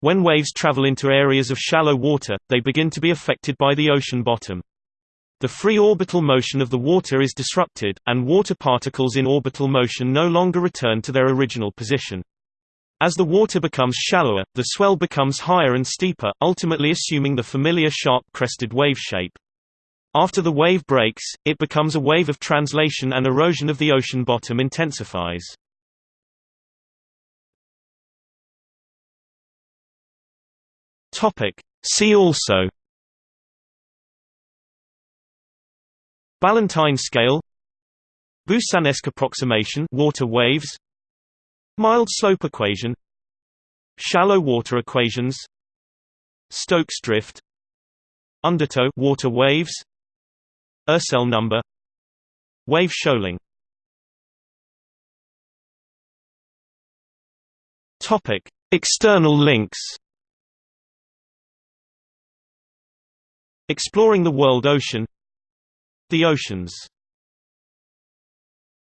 When waves travel into areas of shallow water, they begin to be affected by the ocean bottom. The free orbital motion of the water is disrupted, and water particles in orbital motion no longer return to their original position. As the water becomes shallower, the swell becomes higher and steeper, ultimately assuming the familiar sharp-crested wave shape. After the wave breaks, it becomes a wave of translation and erosion of the ocean bottom intensifies. See also Ballantine scale Boussinesq approximation water waves Mild slope equation Shallow water equations Stokes drift Undertow water waves Ursell number Wave shoaling Topic External links Exploring the World Ocean the Oceans